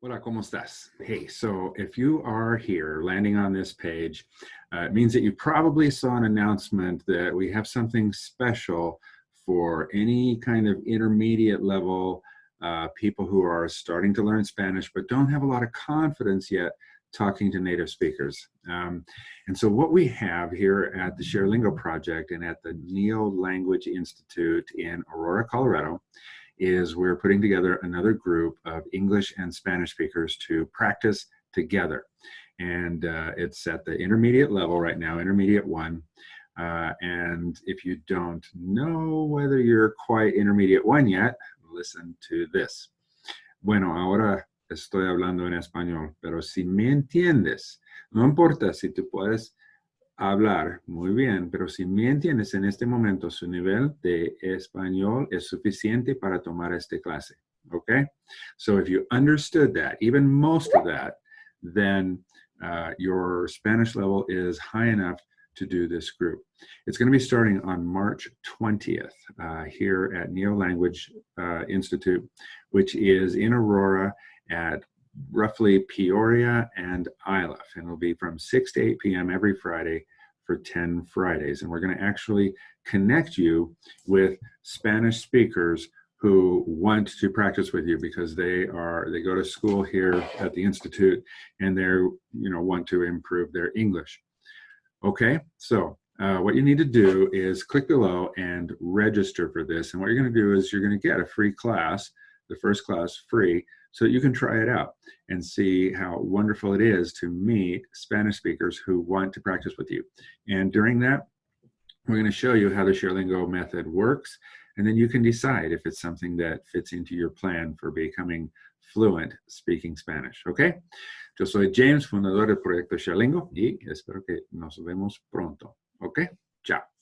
Hola, ¿cómo estás? Hey, so if you are here landing on this page, uh, it means that you probably saw an announcement that we have something special for any kind of intermediate level uh, people who are starting to learn Spanish but don't have a lot of confidence yet talking to native speakers. Um, and so what we have here at the ShareLingo project and at the Neo Language Institute in Aurora, Colorado, is we're putting together another group of English and Spanish speakers to practice together. And uh, it's at the intermediate level right now, intermediate one. Uh, and if you don't know whether you're quite intermediate one yet, listen to this. Bueno, ahora estoy hablando en español, pero si me entiendes, no importa si tú puedes hablar muy bien, pero si me entiendes en este momento, su nivel de español es suficiente para tomar esta clase. Okay? So if you understood that, even most of that, then uh, your Spanish level is high enough to do this group. It's going to be starting on March 20th uh, here at Neo Language uh, Institute, which is in Aurora at roughly Peoria and Iliff. And it'll be from 6 to 8 p.m. every Friday for 10 Fridays. And we're going to actually connect you with Spanish speakers who want to practice with you because they are they go to school here at the institute and they're you know want to improve their english okay so uh, what you need to do is click below and register for this and what you're going to do is you're going to get a free class the first class free so that you can try it out and see how wonderful it is to meet Spanish speakers who want to practice with you. And during that, we're going to show you how the ShareLingo method works, and then you can decide if it's something that fits into your plan for becoming fluent speaking Spanish, ¿ok? Yo soy James, fundador del proyecto ShareLingo, y espero que nos vemos pronto, ¿ok? Chao.